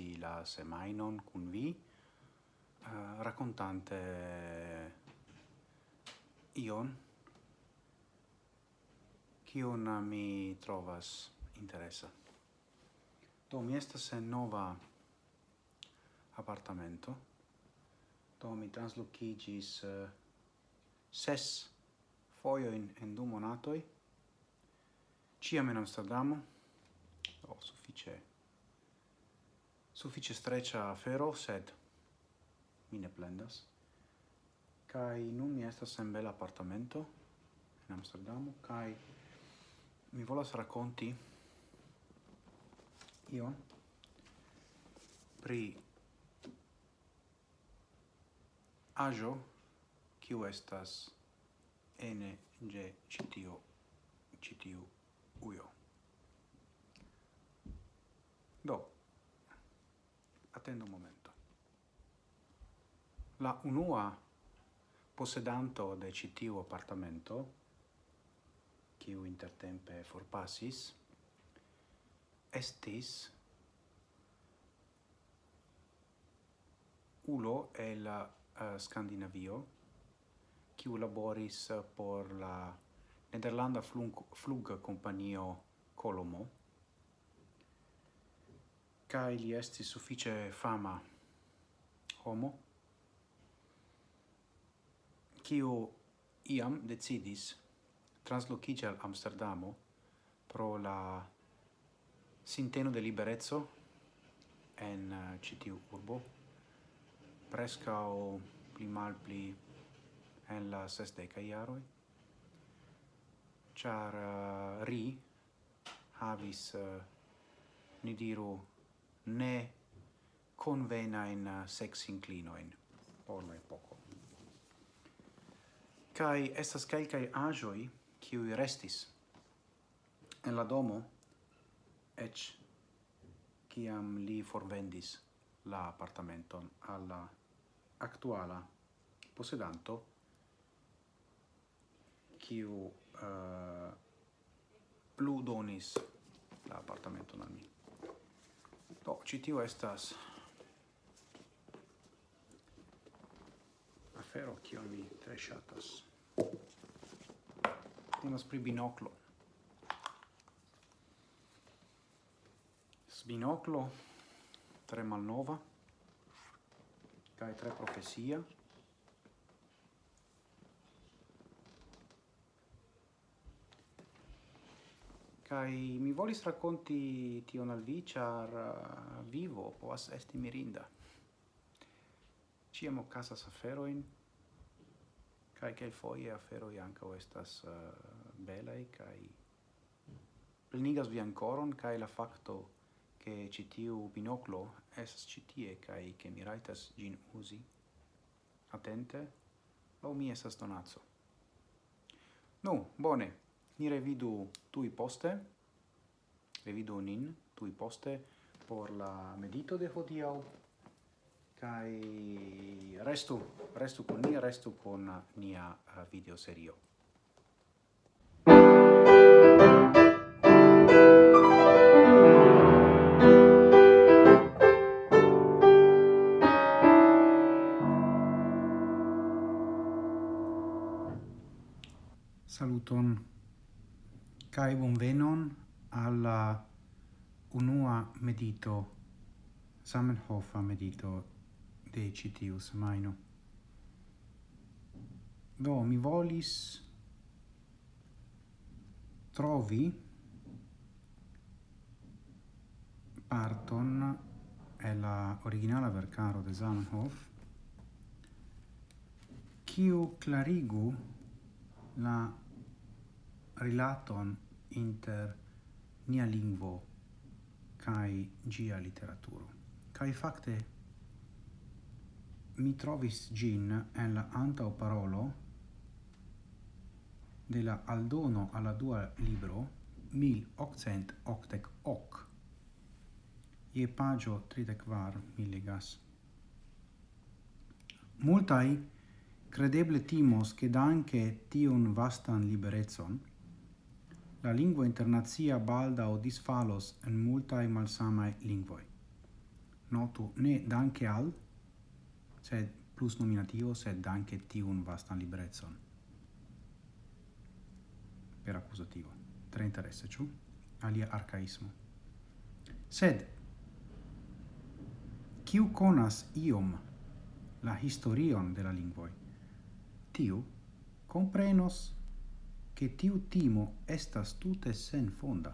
inizi la semainon cun vi eh, uh, raccontante ion kion mi trovas interesa. Do mi estas en nova apartamento. Do mi translocigis uh, eh, ses foioin en du monatoi. Ciam in Amsterdamo. Do, suffice suffice streccia afero, sed mi ne plendas. Kaj nun mi estas en bel apartamento in Amsterdamo kai mi volas racconti io pri ajo kiu estas ene ge citio citiu uio. Do, attendo un momento. La unua possedanto de citiu appartamento, quiu intertempe forpassis, estis ulo el uh, eh, Scandinavio, quiu laboris por la Nederlanda flug, flug Compagno Colomo, cae li esti suffice fama homo, kiu iam decidis translocigi al Amsterdamo pro la sinteno de liberezzo en eh, citiu urbo, prescao pli mal pli en la sesdeca iaroi, char uh, eh, ri havis, uh, ni diru, ne convena in uh, sex inclinoin por la epoco. Kai estas kelkai ajoi kiu restis en la domo ech kiam li forvendis la apartamenton alla actuala possedanto kiu uh, plu donis la apartamenton al mi. Do, ci tio estas afero kion mi tre shatas. Temas pri binoclo. Sbinoclo tre malnova kaj tre profesia kai mi volis racconti tion al vi char uh, vivo povas esti mirinda. Casa ocasas aferoin kai kai foie aferoi anca estas uh, belai kai plenigas vi ancoron kai la facto che citiu binoclo es citie kai che mi raitas gin usi attente lau mi esas donazzo nu bone. Ni revidu tui poste, revidu nin tui poste por la medito de hodiau, kai restu, restu con ni, restu con nia eh, video serio. Saluton cae bonvenon alla unua medito, Samenhofa medito de citiu semaino. Do, mi volis trovi parton è la originala vercaro de Zamenhof, kiu clarigu la rilaton inter nia lingvo kai gia literaturo. Kai fakte mi trovis gin en la antau parolo de la aldono alla dua libro 1888 hoc ie pagio tridecvar mi legas. Multai credeble timos che danke tion vastan liberezon la lingua internazia balda o disfalos en multae malsamae lingvoi. Notu ne danke al, sed plus nominativo, sed danke tiun vastan librezzon. Per accusativo. Tre interesse, ciù? Alia arcaismo. Sed, kiu conas iom la historion de la lingvoi, tiu comprenos che tiu timo estas tute sen fonda,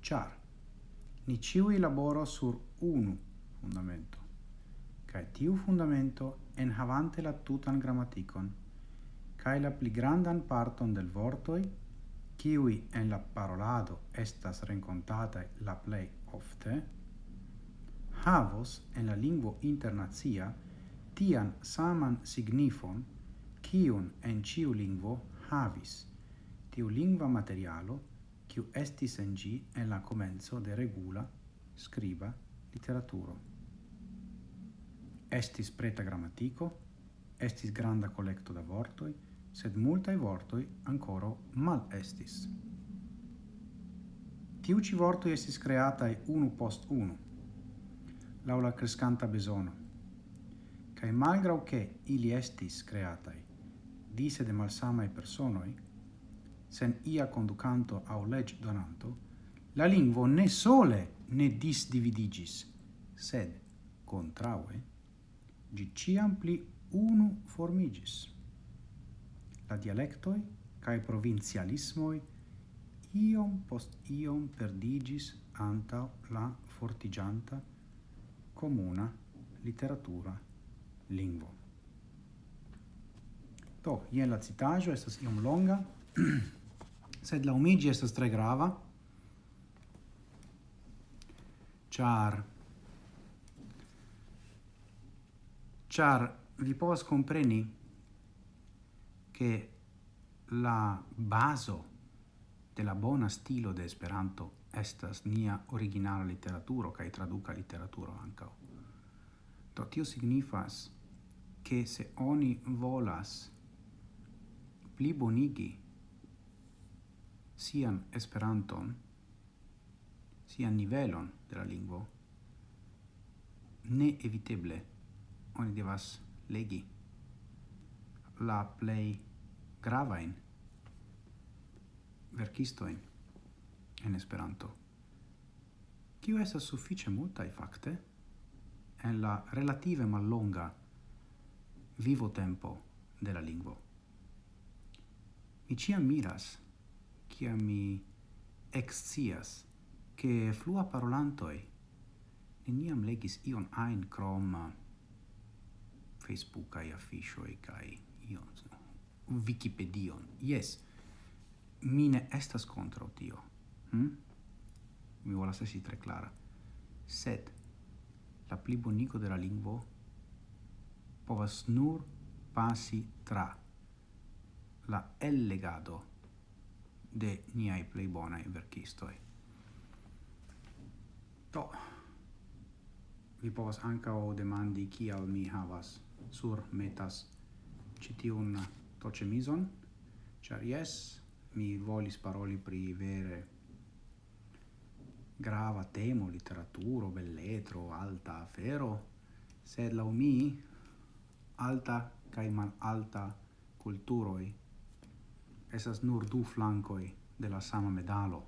char ni ciui laboro sur unu fundamento, cae tiu fundamento enhavante la tutan grammaticon, cae la pli grandan parton del vortoi, ciui en la parolado estas rencontate la plei ofte, havos en la lingvo internazia tian saman signifon, cium en ciu lingvo havis. Tiu lingua materialo, kiu estis en gi en la comenzo de regula, scriba, literaturo. Estis preta grammatico, estis granda collecto da vortoi, sed multae vortoi ancora mal estis. Tiu ci vortoi estis creatae unu post unu, laula crescanta besono, cae malgrau che ili estis creatae, dise de malsamae personoi, sen ia conducanto au leg donanto, la lingvo ne sole ne disdividigis, sed, contraue, gi ciam pli unu formigis. La dialectoi cae provincialismoi iom post iom perdigis anta la fortigianta comuna literatura lingvo. Do, ien la citajo, estas iom longa, sed la umigi est tre grava, char char vi povas compreni che la baso de la bona stilo de Esperanto estas nia originala literaturo kaj traduka literaturo ankaŭ. Do tio signifas che se oni volas pli bonigi sian Esperanton, sian nivelon de la lingvo, ne eviteble oni devas legi la plei gravain verkistoin en Esperanto. Kiu estas suffice multaj fakte en la relative mallonga vivo tempo de la lingvo. Mi ciam miras kiam mi excias che flua parolantoi neniam legis ion ein crom uh, Facebook ai affisho e kai ion Wikipedion. Yes. mine estas contra tio. Hm? Mi volas esi tre clara. Sed la pli bonico de la lingvo povas nur pasi tra la el legado de niai plei bonai verkistoi. To, vi povas ancao demandi kial mi havas sur metas citiun tocemison, char yes, mi volis paroli pri vere grava temo, literaturo, belletro, alta afero, sed lau mi alta cae mal alta culturoi estas nur du flancoi de la sama medalo.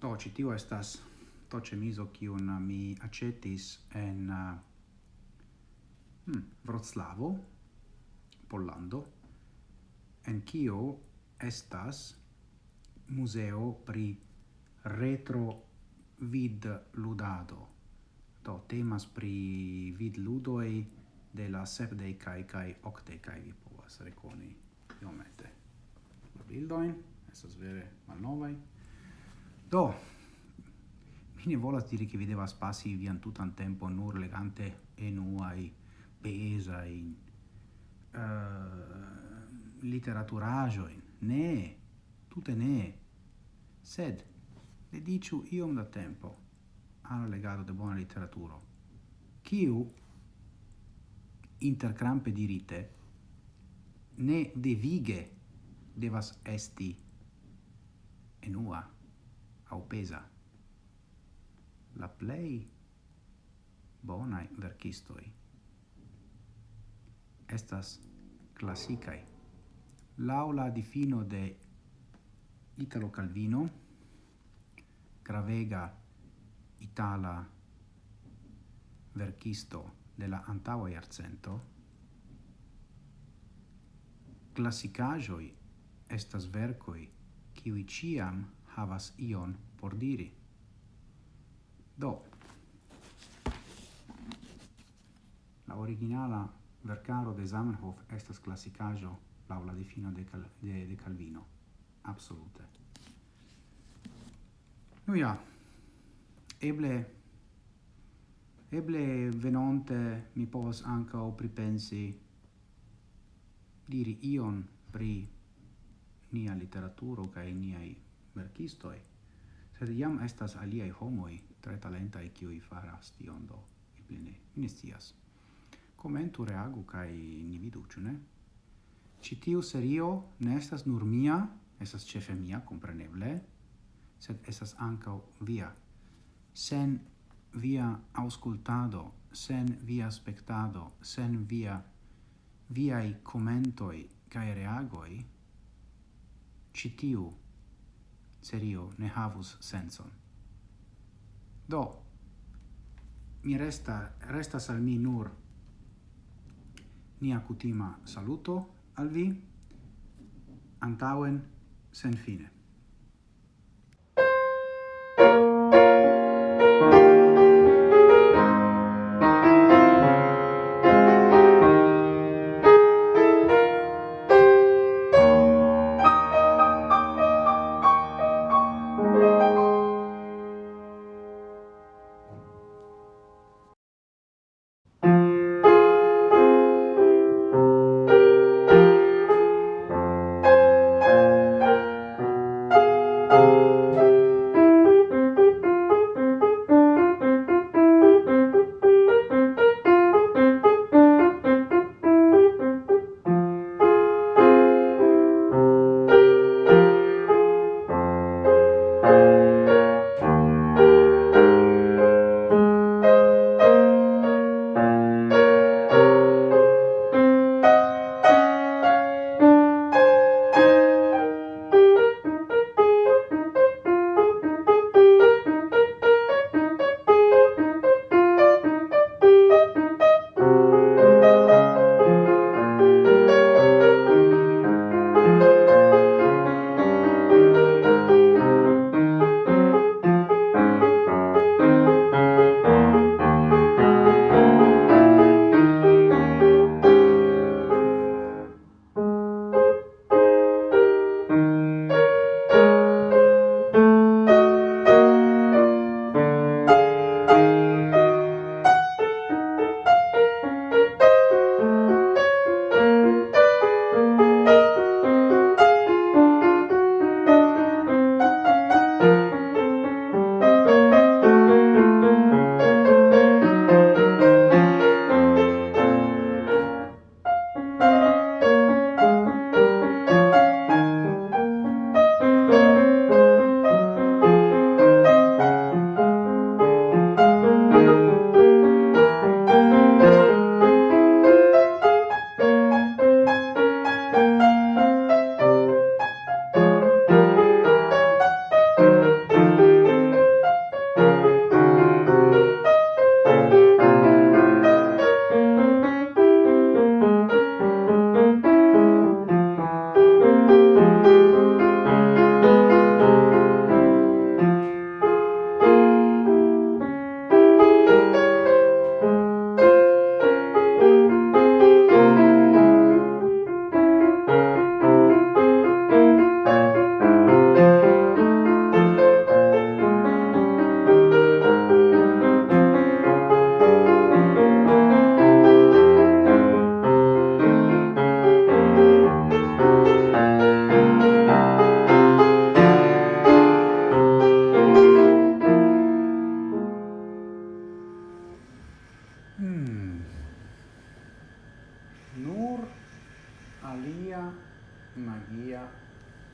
Do, ci tio estas to cemiso kiun uh, mi acetis en uh, hmm, Vroclavo, Pollando, en kio estas museo pri retro vid ludado. Do temas pri vid ludoi de la sepdecai cae octecai vi povas reconi iomete bildoin, estas vere malnovaj. Do, mi ne volas diri che vi devas pasi vian tutan tempo nur legante enuai pesai uh, eh, literaturajoin. Ne, tute ne. Sed, dediciu iom da tempo alla legado de buona letteratura. Ciu, intercrampe dirite, ne devige devas esti enua au pesa. La plei bonai verkistoi estas classicae. Laula difino de Italo Calvino, gravega itala verkisto de la antaua iarcento, classicajoi estas vercoi kiuj ciam havas ion por diri. Do, la originala vercaro de Zamenhof estas classicajo laŭ la difino de, Cal de, de Calvino. Absolute. Nu ja, eble eble venonte mi povas ankaŭ pripensi diri ion pri nia literaturo kaj niaj verkistoj, sed jam estas aliaj homoj tre talentaj kiuj faras tion do. eble ne mi ne scias. Komentu, reagu kaj ni vidu, ĉu ne? Ĉi tiu serio ne estas nur mia, estas ĉefe mia, kompreneble, sed estas ankaŭ via. Sen via auscultado, sen via spektado, sen via viai commentoi cae reagoi, ĉi tiu serio ne havus senson. Do, mi resta, restas al mi nur nia cutima saluto al vi, antauen sen fine.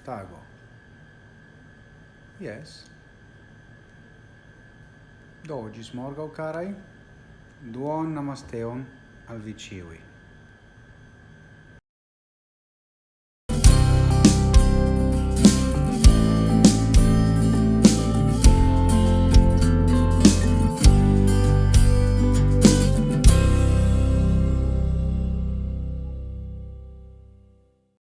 tago. Yes. Do, gis morgau, carai, duon namasteon al vi ciui.